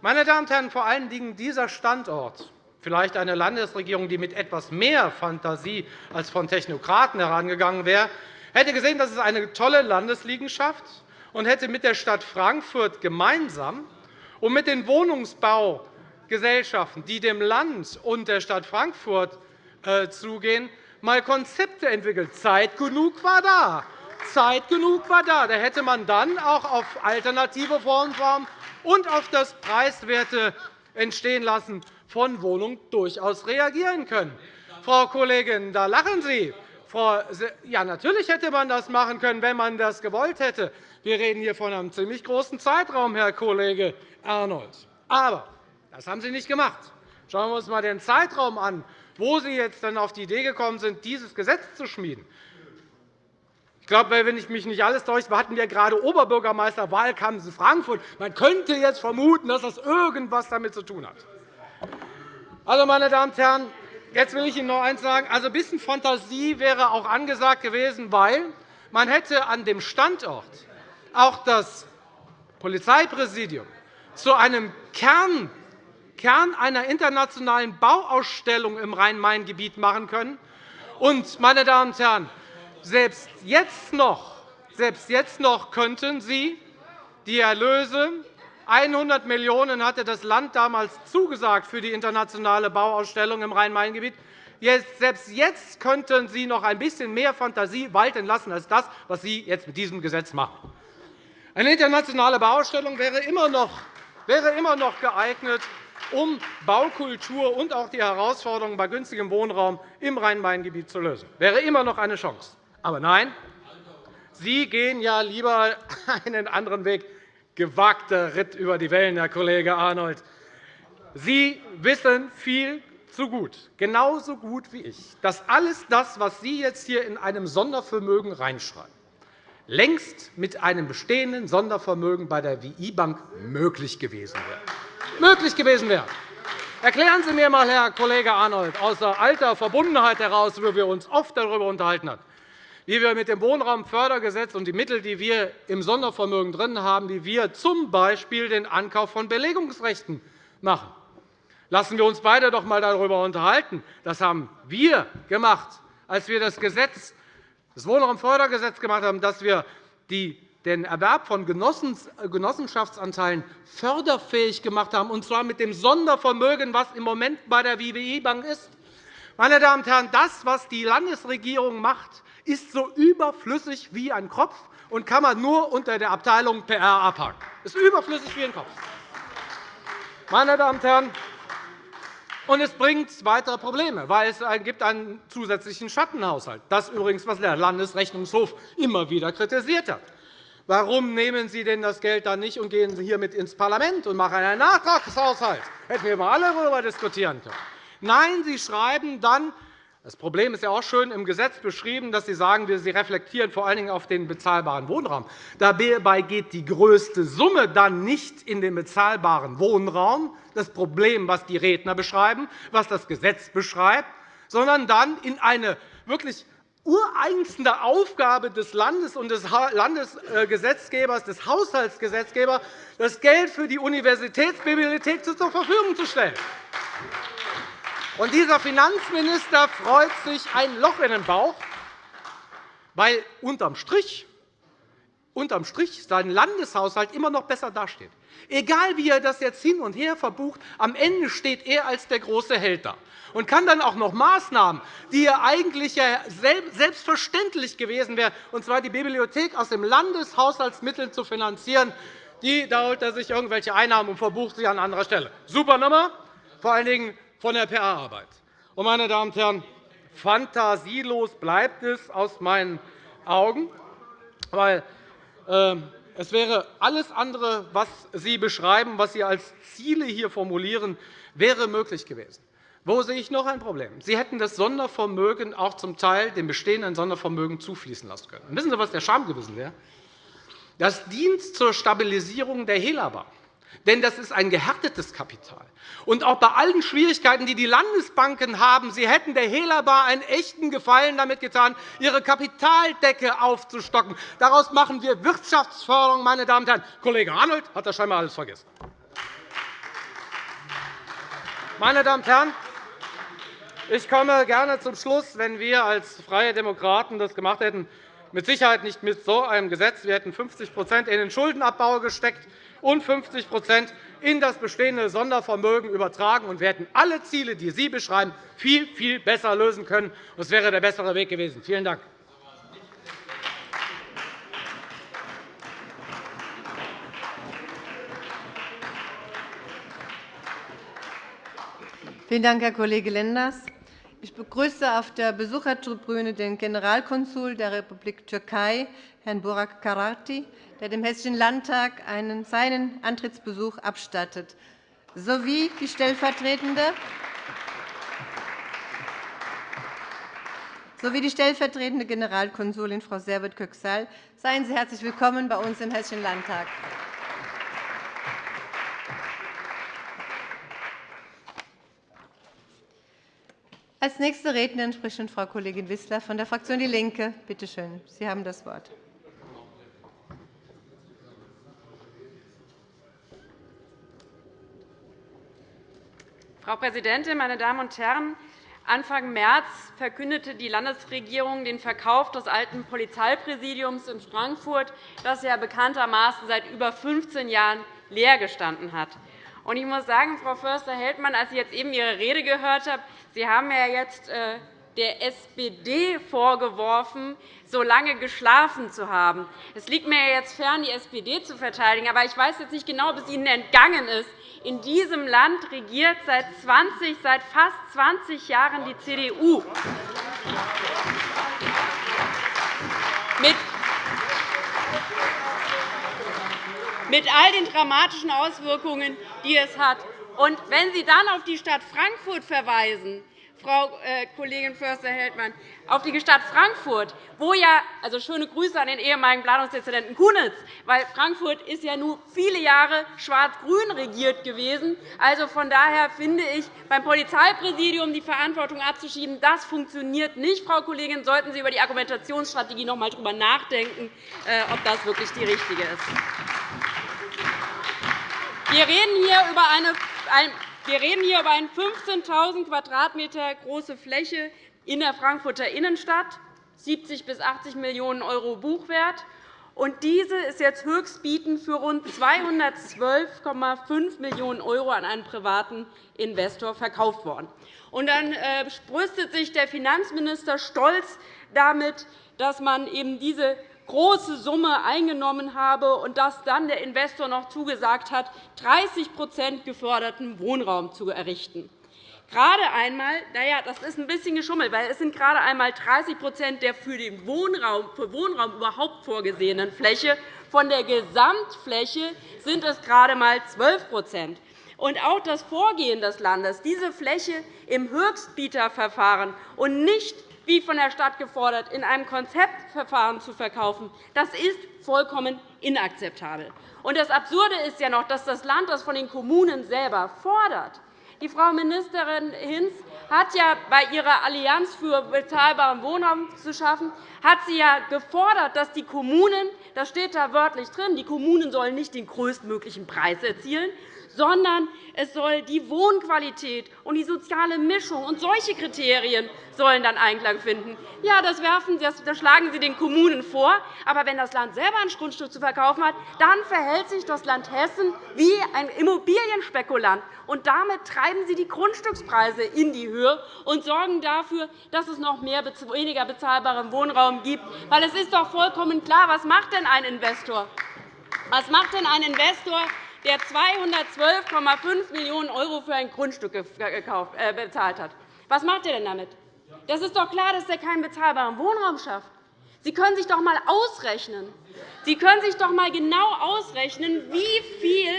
Meine Damen und Herren, vor allen Dingen dieser Standort vielleicht eine Landesregierung, die mit etwas mehr Fantasie als von Technokraten herangegangen wäre, hätte gesehen, dass es eine tolle Landesliegenschaft und hätte mit der Stadt Frankfurt gemeinsam und mit den Wohnungsbaugesellschaften, die dem Land und der Stadt Frankfurt äh, zugehen, mal Konzepte entwickelt. Zeit genug war da. Zeit genug war da. Da hätte man dann auch auf alternative Wohnformen und auf das preiswerte Entstehen lassen von Wohnungen durchaus reagieren können. Frau Kollegin, da lachen Sie. Ja, natürlich hätte man das machen können, wenn man das gewollt hätte. Wir reden hier von einem ziemlich großen Zeitraum, Herr Kollege Arnold. Aber Das haben Sie nicht gemacht. Schauen wir uns einmal den Zeitraum an, wo Sie jetzt dann auf die Idee gekommen sind, dieses Gesetz zu schmieden. Ich glaube, wenn ich mich nicht alles täusche, hatten wir gerade Oberbürgermeisterwahlkampf in Frankfurt. Man könnte jetzt vermuten, dass das irgendetwas damit zu tun hat. Also, meine Damen und Herren, jetzt will ich Ihnen noch eines sagen. Also, ein bisschen Fantasie wäre auch angesagt gewesen, weil man hätte an dem Standort auch das Polizeipräsidium zu einem Kern, Kern einer internationalen Bauausstellung im Rhein-Main-Gebiet machen können. Und, meine Damen und Herren, selbst jetzt noch, selbst jetzt noch könnten Sie die Erlöse 100 Millionen € hatte das Land damals zugesagt für die internationale Bauausstellung im Rhein-Main-Gebiet. Selbst jetzt könnten Sie noch ein bisschen mehr Fantasie walten lassen als das, was Sie jetzt mit diesem Gesetz machen. Eine internationale Bauausstellung wäre immer noch, wäre immer noch geeignet, um Baukultur und auch die Herausforderungen bei günstigem Wohnraum im Rhein-Main-Gebiet zu lösen. Das wäre immer noch eine Chance. Aber nein, Sie gehen ja lieber *laughs* einen anderen Weg. Gewagter Ritt über die Wellen, Herr Kollege Arnold. Sie wissen viel zu gut, genauso gut wie ich, dass alles das, was Sie jetzt hier in einem Sondervermögen reinschreiben, längst mit einem bestehenden Sondervermögen bei der WI-Bank möglich gewesen wäre. Möglich gewesen wäre. Erklären Sie mir einmal, Herr Kollege Arnold, aus alter Verbundenheit heraus, wo wir uns oft darüber unterhalten haben, wie wir mit dem Wohnraumfördergesetz und die Mittel, die wir im Sondervermögen drin haben, wie wir z. B. den Ankauf von Belegungsrechten machen. Lassen wir uns beide doch einmal darüber unterhalten. Das haben wir gemacht, als wir das, Gesetz, das Wohnraumfördergesetz gemacht haben, dass wir den Erwerb von Genossenschaftsanteilen förderfähig gemacht haben, und zwar mit dem Sondervermögen, das im Moment bei der WBI-Bank ist. Meine Damen und Herren, das, was die Landesregierung macht, ist so überflüssig wie ein Kopf und kann man nur unter der Abteilung PR abhaken. Es ist überflüssig wie ein Kopf. Meine Damen und Herren, und es bringt weitere Probleme, weil es gibt einen zusätzlichen Schattenhaushalt. Das übrigens, was der Landesrechnungshof immer wieder kritisiert hat. Warum nehmen Sie denn das Geld dann nicht und gehen Sie hiermit ins Parlament und machen einen Nachtragshaushalt? Hätten wir mal alle darüber diskutieren können. Nein, Sie schreiben dann, das Problem ist ja auch schön im Gesetz beschrieben, dass Sie sagen, Sie reflektieren vor allen Dingen auf den bezahlbaren Wohnraum. Dabei geht die größte Summe dann nicht in den bezahlbaren Wohnraum, das Problem, was die Redner beschreiben, was das Gesetz beschreibt, sondern dann in eine wirklich ureigenste Aufgabe des Landes und des Landesgesetzgebers, des Haushaltsgesetzgebers, das Geld für die Universitätsbibliothek zur Verfügung zu stellen. Und dieser Finanzminister freut sich ein Loch in den Bauch, weil unterm Strich, unterm Strich sein Landeshaushalt immer noch besser dasteht. Egal, wie er das jetzt hin und her verbucht, am Ende steht er als der große Held da und kann dann auch noch Maßnahmen, die eigentlich selbstverständlich gewesen wären, und zwar die Bibliothek aus dem Landeshaushaltsmitteln zu finanzieren, die, da holt er sich irgendwelche Einnahmen und verbucht sie an anderer Stelle. Super Nummer, vor allen Dingen von der PR-Arbeit. Meine Damen und Herren, fantasielos bleibt es aus meinen Augen, weil äh, es wäre alles andere, was Sie beschreiben, was Sie als Ziele hier formulieren, wäre möglich gewesen. Wo sehe ich noch ein Problem? Sie hätten das Sondervermögen auch zum Teil dem bestehenden Sondervermögen zufließen lassen können. wissen Sie, was der Charme gewesen wäre? Das dient zur Stabilisierung der Helaba. Denn das ist ein gehärtetes Kapital. Und auch bei allen Schwierigkeiten, die die Landesbanken haben, sie hätten der Helaba einen echten Gefallen damit getan, ihre Kapitaldecke aufzustocken. Daraus machen wir Wirtschaftsförderung, meine Damen und Herren. Kollege Arnold hat das scheinbar alles vergessen. Meine Damen und Herren, ich komme gerne zum Schluss, wenn wir als Freie Demokraten das gemacht hätten. Mit Sicherheit nicht mit so einem Gesetz. Wir hätten 50% in den Schuldenabbau gesteckt und 50% in das bestehende Sondervermögen übertragen. Und wir hätten alle Ziele, die Sie beschreiben, viel, viel besser lösen können. Das wäre der bessere Weg gewesen. Vielen Dank. Vielen Dank, Herr Kollege Lenders. Ich begrüße auf der Besuchertribüne den Generalkonsul der Republik Türkei, Herrn Burak Karati, der dem Hessischen Landtag seinen Antrittsbesuch abstattet. sowie die stellvertretende sowie die stellvertretende Generalkonsulin Frau Servet Köksal. Seien Sie herzlich willkommen bei uns im Hessischen Landtag. Als nächste Rednerin spricht Frau Kollegin Wissler von der Fraktion DIE LINKE. Bitte schön, Sie haben das Wort. Frau Präsidentin, meine Damen und Herren! Anfang März verkündete die Landesregierung den Verkauf des alten Polizeipräsidiums in Frankfurt, das ja bekanntermaßen seit über 15 Jahren leer gestanden hat. Ich muss sagen, Frau Förster-Heldmann, als ich jetzt eben Ihre Rede gehört habe, Sie haben ja jetzt äh, der SPD vorgeworfen, so lange geschlafen zu haben. Es liegt mir jetzt fern, die SPD zu verteidigen, aber ich weiß jetzt nicht genau, ob es Ihnen entgangen ist. In diesem Land regiert seit, 20, seit fast 20 Jahren die CDU. Mit all den dramatischen Auswirkungen, die es hat. Und wenn Sie dann auf die Stadt Frankfurt verweisen, Frau äh, Kollegin Förster-Heldmann, auf die Stadt Frankfurt, wo ja also schöne Grüße an den ehemaligen Planungsdezernenten Kunitz, weil Frankfurt ist ja nun viele Jahre schwarz-grün regiert gewesen. Also von daher finde ich, beim Polizeipräsidium die Verantwortung abzuschieben, das funktioniert nicht. Frau Kollegin, sollten Sie über die Argumentationsstrategie noch einmal darüber nachdenken, äh, ob das wirklich die richtige ist. Wir reden hier über eine wir reden hier über eine 15.000 Quadratmeter große Fläche in der Frankfurter Innenstadt, 70 bis 80 Millionen € Buchwert. Und diese ist jetzt höchstbietend für rund 212,5 Millionen € an einen privaten Investor verkauft worden. Und dann äh, brüstet sich der Finanzminister stolz damit, dass man eben diese große Summe eingenommen habe und dass dann der Investor noch zugesagt hat, 30% geförderten Wohnraum zu errichten. Gerade einmal, naja, das ist ein bisschen geschummelt, weil es sind gerade einmal 30% der für den Wohnraum, für Wohnraum überhaupt vorgesehenen Fläche. Von der Gesamtfläche sind es gerade einmal 12 und auch das Vorgehen des Landes, diese Fläche im Höchstbieterverfahren und nicht wie von der Stadt gefordert, in einem Konzeptverfahren zu verkaufen, das ist vollkommen inakzeptabel. Und das Absurde ist ja noch, dass das Land das von den Kommunen selber fordert. Die Frau Ministerin Hinz hat ja bei ihrer Allianz für bezahlbaren Wohnraum zu schaffen, hat sie ja gefordert, dass die Kommunen, das steht da wörtlich drin, die Kommunen sollen nicht den größtmöglichen Preis erzielen, sondern es soll die Wohnqualität und die soziale Mischung und solche Kriterien sollen dann Einklang finden. Ja, das, werfen, das schlagen Sie den Kommunen vor. Aber wenn das Land selber ein Grundstück zu verkaufen hat, dann verhält sich das Land Hessen wie ein Immobilienspekulant. Und damit treiben Sie die Grundstückspreise in die Höhe und sorgen dafür, dass es noch mehr, weniger bezahlbaren Wohnraum gibt. Weil es ist doch vollkommen klar, was macht denn ein Investor? Was macht denn ein Investor, der 212,5 Millionen € für ein Grundstück äh, bezahlt hat. Was macht er denn damit? Das ist doch klar, dass er keinen bezahlbaren Wohnraum schafft. Sie können sich doch einmal ausrechnen. Sie können sich doch einmal genau ausrechnen, wie viel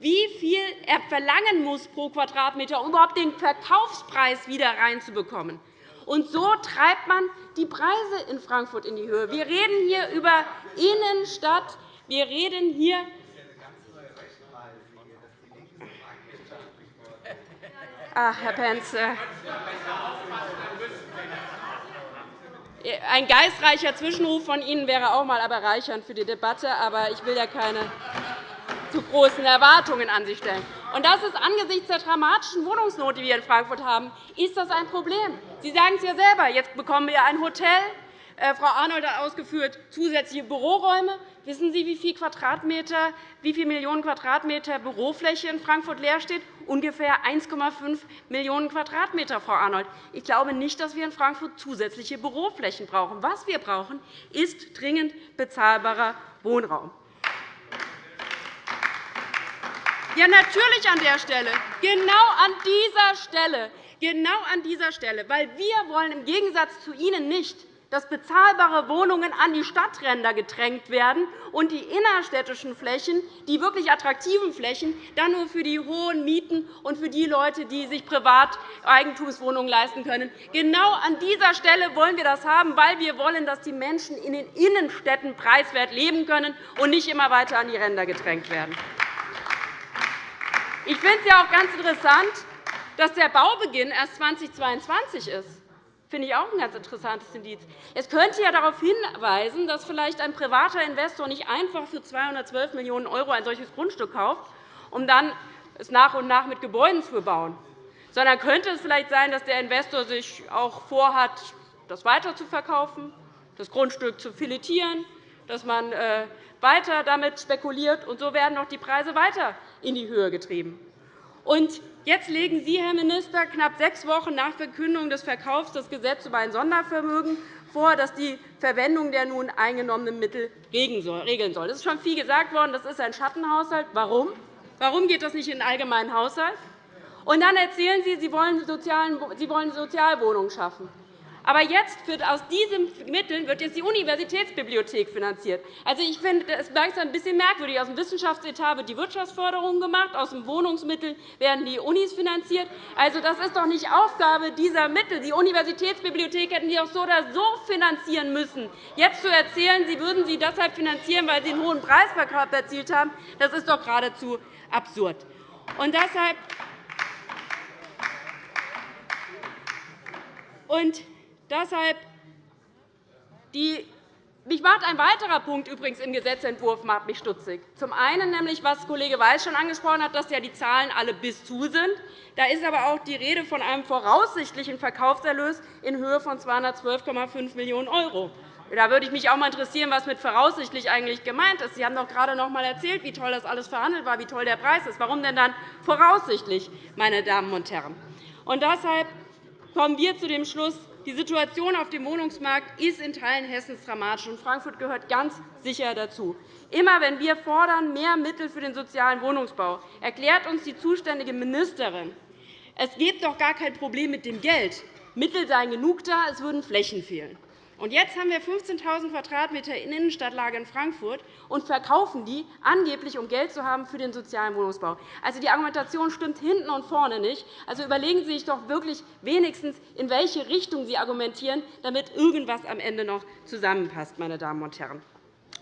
wie viel er verlangen muss pro Quadratmeter, um überhaupt den Verkaufspreis wieder reinzubekommen. Und so treibt man die Preise in Frankfurt in die Höhe. Wir reden hier über Innenstadt. Wir reden hier Ach, Herr Pentz, äh, ein geistreicher Zwischenruf von Ihnen wäre auch einmal bereichernd für die Debatte, aber ich will ja keine zu großen Erwartungen an Sie stellen. Und das ist angesichts der dramatischen Wohnungsnot, die wir in Frankfurt haben, ist das ein Problem. Sie sagen es ja selber. Jetzt bekommen wir ein Hotel. Äh, Frau Arnold hat ausgeführt, zusätzliche Büroräume. Wissen Sie, wie viele, Quadratmeter, wie viele Millionen Quadratmeter Bürofläche in Frankfurt leer steht? Ungefähr 1,5 Millionen Quadratmeter, Frau Arnold. Ich glaube nicht, dass wir in Frankfurt zusätzliche Büroflächen brauchen. Was wir brauchen, ist dringend bezahlbarer Wohnraum. Ja, natürlich an der Stelle, genau an dieser Stelle, genau an dieser Stelle, weil wir wollen im Gegensatz zu Ihnen nicht, dass bezahlbare Wohnungen an die Stadtränder gedrängt werden und die innerstädtischen Flächen, die wirklich attraktiven Flächen, dann nur für die hohen Mieten und für die Leute, die sich privat Eigentumswohnungen leisten können. Genau an dieser Stelle wollen wir das haben, weil wir wollen, dass die Menschen in den Innenstädten preiswert leben können und nicht immer weiter an die Ränder gedrängt werden. Ich finde es ja auch ganz interessant, dass der Baubeginn erst 2022 ist. Das finde ich auch ein ganz interessantes Indiz. Es könnte ja darauf hinweisen, dass vielleicht ein privater Investor nicht einfach für 212 Millionen € ein solches Grundstück kauft, um dann es nach und nach mit Gebäuden zu bebauen. Sondern könnte es vielleicht sein, dass der Investor sich auch vorhat, das weiter zu verkaufen, das Grundstück zu filetieren, dass man äh, weiter damit spekuliert, und so werden noch die Preise weiter in die Höhe getrieben. Und jetzt legen Sie, Herr Minister, knapp sechs Wochen nach Verkündung des Verkaufs das Gesetz über ein Sondervermögen vor, das die Verwendung der nun eingenommenen Mittel regeln soll. Es ist schon viel gesagt worden, das ist ein Schattenhaushalt. Warum? Warum geht das nicht in den allgemeinen Haushalt? Und dann erzählen Sie, Sie wollen Sozialwohnungen schaffen. Aber jetzt wird aus diesen Mitteln wird jetzt die Universitätsbibliothek finanziert. Also, ich finde es langsam ein bisschen merkwürdig. Aus dem Wissenschaftsetat wird die Wirtschaftsförderung gemacht, aus den Wohnungsmitteln werden die Unis finanziert. Also, das ist doch nicht Aufgabe dieser Mittel. Die Universitätsbibliothek hätten Sie auch so oder so finanzieren müssen. Jetzt zu erzählen, Sie würden sie deshalb finanzieren, weil Sie einen hohen Preisverkauf erzielt haben, das ist doch geradezu absurd. Und deshalb und Deshalb die mich macht ein weiterer Punkt übrigens im Gesetzentwurf macht mich stutzig. Zum einen, nämlich, was Kollege Weiß schon angesprochen hat, dass ja die Zahlen alle bis zu sind. Da ist aber auch die Rede von einem voraussichtlichen Verkaufserlös in Höhe von 212,5 Millionen €. Da würde ich mich auch mal interessieren, was mit voraussichtlich eigentlich gemeint ist. Sie haben doch gerade noch einmal erzählt, wie toll das alles verhandelt war, wie toll der Preis ist. Warum denn dann voraussichtlich, meine Damen und Herren? Und deshalb kommen wir zu dem Schluss, die Situation auf dem Wohnungsmarkt ist in Teilen Hessens dramatisch, und Frankfurt gehört ganz sicher dazu. Immer wenn wir fordern mehr Mittel für den sozialen Wohnungsbau, erklärt uns die zuständige Ministerin, es gibt doch gar kein Problem mit dem Geld. Mittel seien genug da, es würden Flächen fehlen. Und jetzt haben wir 15.000 Quadratmeter in Innenstadtlage in Frankfurt und verkaufen die angeblich, um Geld zu haben für den sozialen Wohnungsbau. Also, die Argumentation stimmt hinten und vorne nicht. Also, überlegen Sie sich doch wirklich wenigstens, in welche Richtung Sie argumentieren, damit irgendwas am Ende noch zusammenpasst. Meine Damen und Herren.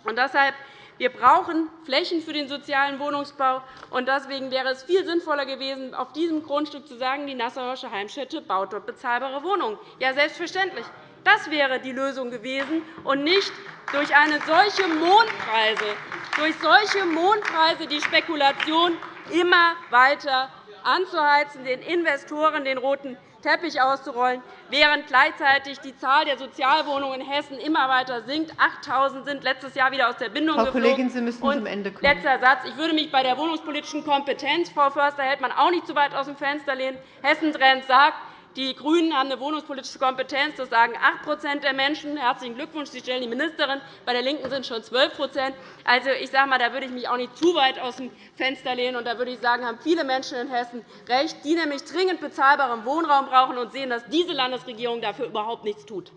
Und deshalb wir brauchen Flächen für den sozialen Wohnungsbau. und Deswegen wäre es viel sinnvoller gewesen, auf diesem Grundstück zu sagen, die Nassauische Heimstätte baut dort bezahlbare Wohnungen. Ja, selbstverständlich. Das wäre die Lösung gewesen, und nicht durch eine solche Mondpreise, durch solche Mondpreise die Spekulation immer weiter anzuheizen, den Investoren den roten Teppich auszurollen, während gleichzeitig die Zahl der Sozialwohnungen in Hessen immer weiter sinkt. 8.000 sind letztes Jahr wieder aus der Bindung Frau Kollegin, Sie müssen zum Ende kommen. Letzter Satz. Ich würde mich bei der wohnungspolitischen Kompetenz, Frau Förster, hält man auch nicht zu weit aus dem Fenster lehnen. Hessen Trend sagt, die GRÜNEN haben eine wohnungspolitische Kompetenz. Das sagen 8% der Menschen. Herzlichen Glückwunsch, Sie stellen die Ministerin. Bei der LINKEN sind es schon 12% Also, ich sage mal, Da würde ich mich auch nicht zu weit aus dem Fenster lehnen. Und da würde ich sagen, haben viele Menschen in Hessen recht, die nämlich dringend bezahlbaren Wohnraum brauchen und sehen, dass diese Landesregierung dafür überhaupt nichts tut.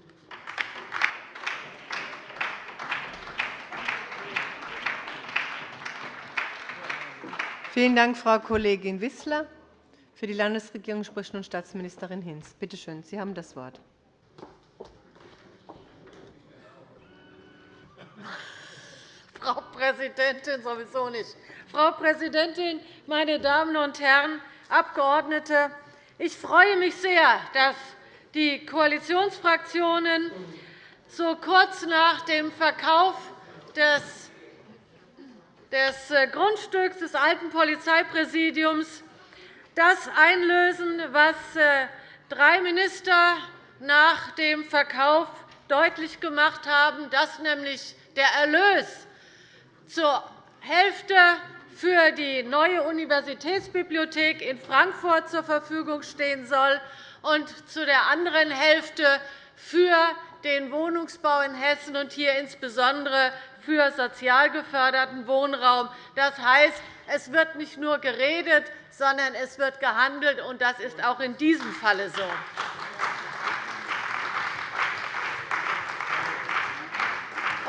Vielen Dank, Frau Kollegin Wissler. Für die Landesregierung spricht nun Staatsministerin Hinz. Bitte schön, Sie haben das Wort. Frau Präsidentin, sowieso nicht. Frau Präsidentin, meine Damen und Herren Abgeordnete! Ich freue mich sehr, dass die Koalitionsfraktionen so kurz nach dem Verkauf des Grundstücks des alten Polizeipräsidiums das einlösen, was äh, drei Minister nach dem Verkauf deutlich gemacht haben, dass nämlich der Erlös zur Hälfte für die neue Universitätsbibliothek in Frankfurt zur Verfügung stehen soll und zu der anderen Hälfte für den Wohnungsbau in Hessen und hier insbesondere für sozial geförderten Wohnraum. Das heißt, es wird nicht nur geredet, sondern es wird gehandelt, und das ist auch in diesem Falle so.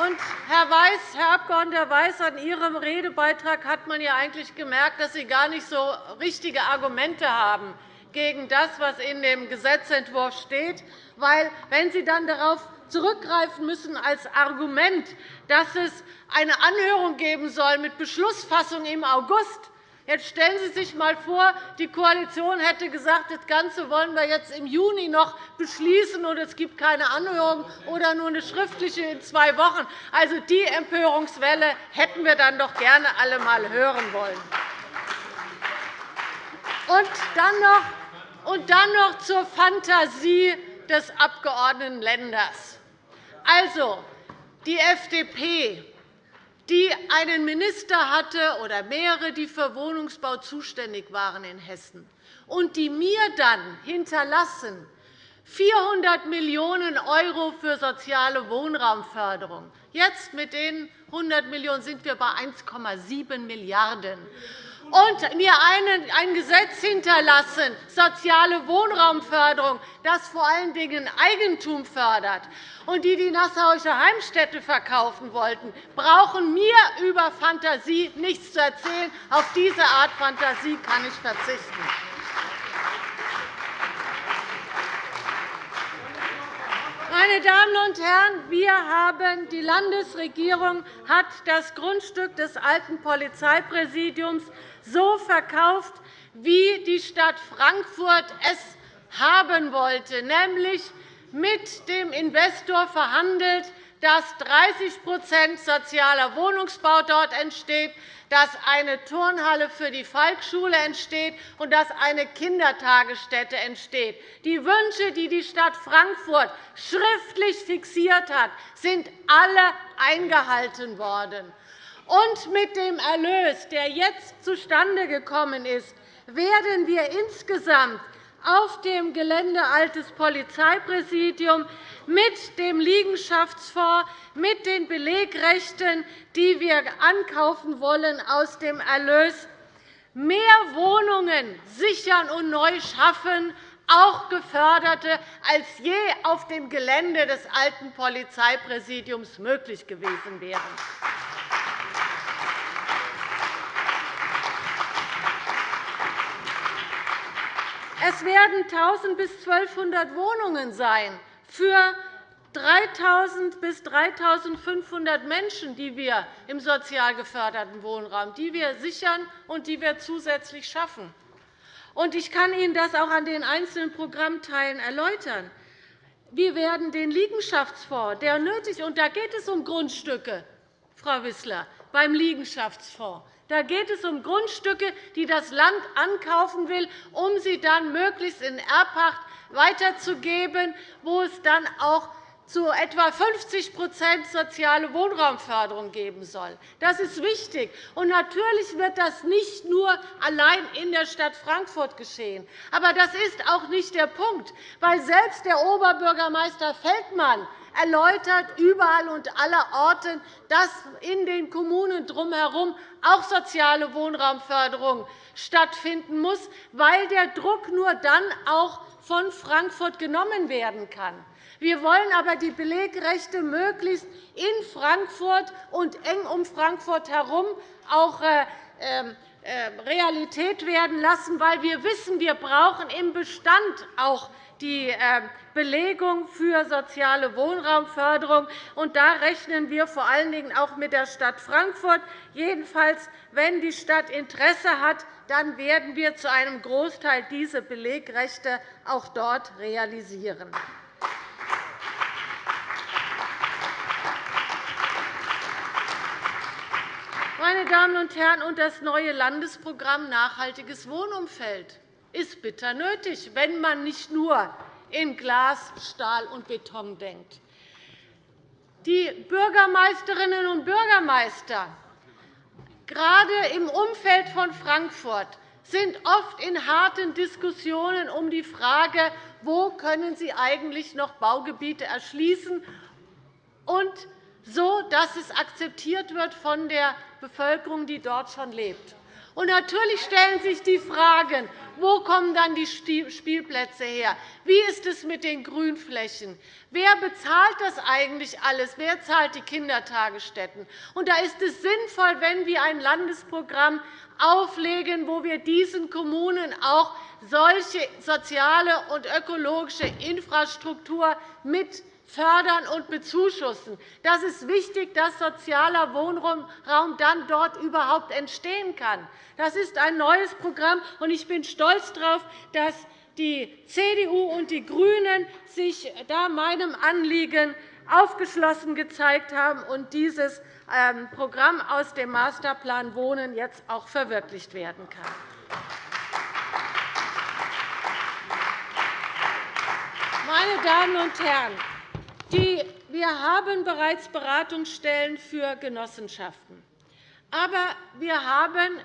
Und Herr, Weiß, Herr Abg. Weiß, an Ihrem Redebeitrag hat man ja eigentlich gemerkt, dass Sie gar nicht so richtige Argumente haben gegen das, was in dem Gesetzentwurf steht. Weil, wenn Sie dann darauf zurückgreifen müssen als Argument, dass es eine Anhörung geben soll mit Beschlussfassung im August, Jetzt stellen Sie sich einmal vor, die Koalition hätte gesagt, das Ganze wollen wir jetzt im Juni noch beschließen, und es gibt keine Anhörung oder nur eine schriftliche in zwei Wochen. Also, die Empörungswelle hätten wir dann doch gerne alle einmal hören wollen. Und dann noch, und dann noch zur Fantasie des Abgeordneten Lenders. Also, die FDP die einen Minister hatte oder mehrere, die für Wohnungsbau zuständig waren in Hessen und die mir dann hinterlassen 400 Millionen € für soziale Wohnraumförderung. Jetzt mit den 100 Millionen € sind wir bei 1,7 Milliarden € und mir ein Gesetz hinterlassen, soziale Wohnraumförderung, das vor allen Dingen Eigentum fördert, und die die Nassauische Heimstätte verkaufen wollten, brauchen mir über Fantasie nichts zu erzählen. Auf diese Art Fantasie kann ich verzichten. Meine Damen und Herren, wir haben, die Landesregierung hat das Grundstück des alten Polizeipräsidiums so verkauft, wie die Stadt Frankfurt es haben wollte, nämlich mit dem Investor verhandelt, dass 30% sozialer Wohnungsbau dort entsteht, dass eine Turnhalle für die Falkschule entsteht und dass eine Kindertagesstätte entsteht. Die Wünsche, die die Stadt Frankfurt schriftlich fixiert hat, sind alle eingehalten worden. Und mit dem Erlös, der jetzt zustande gekommen ist, werden wir insgesamt auf dem Gelände Altes Polizeipräsidium mit dem Liegenschaftsfonds, mit den Belegrechten, die wir ankaufen wollen, aus dem Erlös mehr Wohnungen sichern und neu schaffen, auch geförderte, als je auf dem Gelände des alten Polizeipräsidiums möglich gewesen wären. Es werden 1.000 bis 1.200 Wohnungen sein für 3.000 bis 3.500 Menschen, die wir im sozial geförderten Wohnraum die wir sichern und die wir zusätzlich schaffen. Ich kann Ihnen das auch an den einzelnen Programmteilen erläutern. Wir werden den Liegenschaftsfonds, der nötig ist, und da geht es um Grundstücke, Frau Wissler, beim Liegenschaftsfonds. Da geht es um Grundstücke, die das Land ankaufen will, um sie dann möglichst in Erbpacht weiterzugeben, wo es dann auch zu etwa 50% soziale Wohnraumförderung geben soll. Das ist wichtig. Und natürlich wird das nicht nur allein in der Stadt Frankfurt geschehen. Aber das ist auch nicht der Punkt, weil selbst der Oberbürgermeister Feldmann erläutert überall und allerorten, dass in den Kommunen drumherum auch soziale Wohnraumförderung stattfinden muss, weil der Druck nur dann auch von Frankfurt genommen werden kann. Wir wollen aber die Belegrechte möglichst in Frankfurt und eng um Frankfurt herum auch äh, ähm, äh, Realität werden lassen, weil wir wissen, wir brauchen im Bestand auch die äh, Belegung für soziale Wohnraumförderung. Und da rechnen wir vor allen Dingen auch mit der Stadt Frankfurt. Jedenfalls, wenn die Stadt Interesse hat, dann werden wir zu einem Großteil diese Belegrechte auch dort realisieren. Meine Damen und Herren, und das neue Landesprogramm Nachhaltiges Wohnumfeld ist bitter nötig, wenn man nicht nur in Glas, Stahl und Beton denkt. Die Bürgermeisterinnen und Bürgermeister, gerade im Umfeld von Frankfurt, sind oft in harten Diskussionen um die Frage, wo können sie eigentlich noch Baugebiete erschließen und so, dass es akzeptiert wird von der Bevölkerung, die dort schon lebt. Und natürlich stellen sich die Fragen, wo kommen dann die Spielplätze her? Wie ist es mit den Grünflächen? Wer bezahlt das eigentlich alles? Wer zahlt die Kindertagesstätten? Und da ist es sinnvoll, wenn wir ein Landesprogramm auflegen, wo wir diesen Kommunen auch solche soziale und ökologische Infrastruktur mit fördern und bezuschussen. Das ist wichtig, dass sozialer Wohnraum dann dort überhaupt entstehen kann. Das ist ein neues Programm, und ich bin stolz darauf, dass die CDU und die GRÜNEN sich da meinem Anliegen aufgeschlossen gezeigt haben und dieses ähm, Programm aus dem Masterplan Wohnen jetzt auch verwirklicht werden kann. Meine Damen und Herren, wir haben bereits Beratungsstellen für Genossenschaften. Aber wir haben,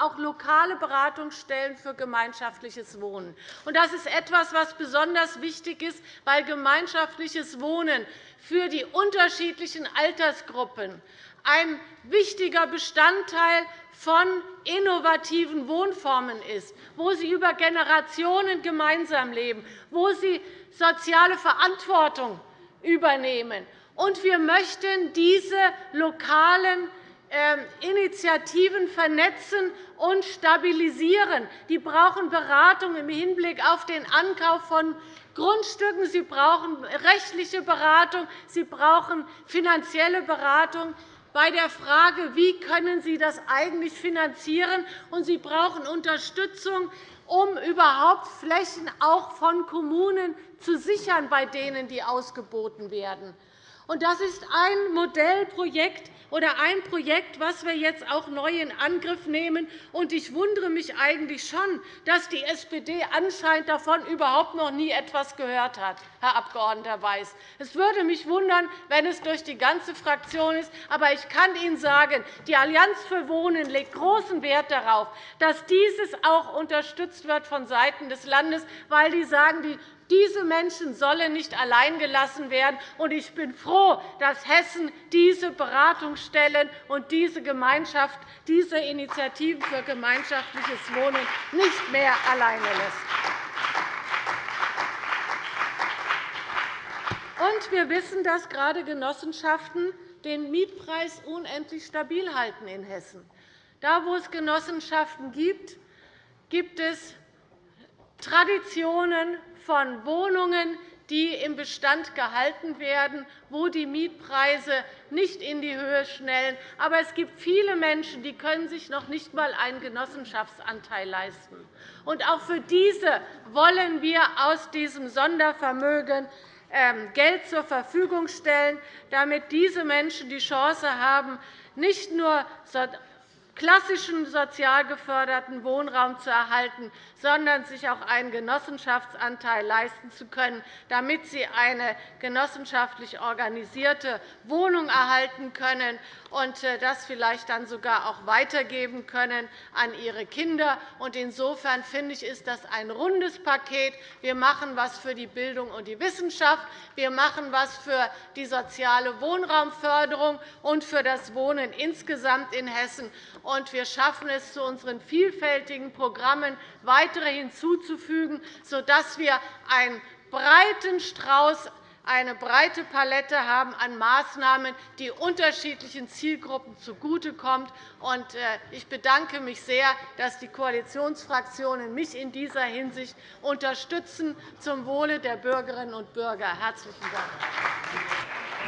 auch lokale Beratungsstellen für gemeinschaftliches Wohnen. Das ist etwas, was besonders wichtig ist, weil gemeinschaftliches Wohnen für die unterschiedlichen Altersgruppen ein wichtiger Bestandteil von innovativen Wohnformen ist, wo sie über Generationen gemeinsam leben, wo sie soziale Verantwortung übernehmen. Und wir möchten diese lokalen ähm, Initiativen vernetzen und stabilisieren. Die brauchen Beratung im Hinblick auf den Ankauf von Grundstücken. Sie brauchen rechtliche Beratung. Sie brauchen finanzielle Beratung bei der Frage, wie können Sie das eigentlich finanzieren, und Sie brauchen Unterstützung, um überhaupt Flächen auch von Kommunen zu sichern, bei denen die ausgeboten werden. Das ist ein Modellprojekt oder ein Projekt, das wir jetzt auch neu in Angriff nehmen. Ich wundere mich eigentlich schon, dass die SPD anscheinend davon überhaupt noch nie etwas gehört hat, Herr Abg. Weiß. Es würde mich wundern, wenn es durch die ganze Fraktion ist. Aber ich kann Ihnen sagen, die Allianz für Wohnen legt großen Wert darauf, dass dieses auch unterstützt wird von Seiten des Landes, weil die sagen, die diese Menschen sollen nicht allein gelassen werden. Ich bin froh, dass Hessen diese Beratungsstellen und diese, Gemeinschaft, diese Initiativen für gemeinschaftliches Wohnen nicht mehr alleine lässt. wir wissen, dass gerade Genossenschaften den Mietpreis unendlich stabil halten in Hessen. Da, wo es Genossenschaften gibt, gibt es Traditionen von Wohnungen, die im Bestand gehalten werden, wo die Mietpreise nicht in die Höhe schnellen. Aber es gibt viele Menschen, die können sich noch nicht einmal einen Genossenschaftsanteil leisten. Und auch für diese wollen wir aus diesem Sondervermögen ähm, Geld zur Verfügung stellen, damit diese Menschen die Chance haben, nicht nur klassischen sozial geförderten Wohnraum zu erhalten, sondern sich auch einen Genossenschaftsanteil leisten zu können, damit sie eine genossenschaftlich organisierte Wohnung erhalten können und äh, das vielleicht dann sogar auch weitergeben können an ihre Kinder. Insofern finde ich, ist das ein rundes Paket. Wir machen etwas für die Bildung und die Wissenschaft. Wir machen etwas für die soziale Wohnraumförderung und für das Wohnen insgesamt in Hessen. Und wir schaffen es, zu unseren vielfältigen Programmen weitere hinzuzufügen, sodass wir einen breiten Strauß eine breite Palette haben an Maßnahmen, die unterschiedlichen Zielgruppen zugutekommt. Äh, ich bedanke mich sehr, dass die Koalitionsfraktionen mich in dieser Hinsicht unterstützen zum Wohle der Bürgerinnen und Bürger. Herzlichen Dank.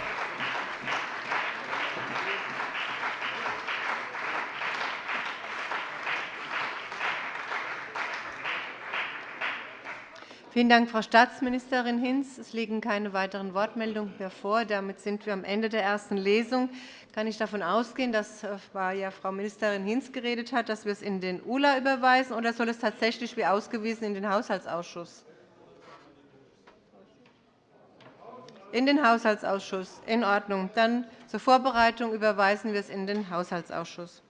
Vielen Dank, Frau Staatsministerin Hinz. Es liegen keine weiteren Wortmeldungen mehr vor. Damit sind wir am Ende der ersten Lesung. Kann ich davon ausgehen, dass äh, ja Frau Ministerin Hinz geredet hat, dass wir es in den ULA überweisen, oder soll es tatsächlich wie ausgewiesen in den Haushaltsausschuss? In den Haushaltsausschuss. In Ordnung. Dann zur Vorbereitung überweisen wir es in den Haushaltsausschuss.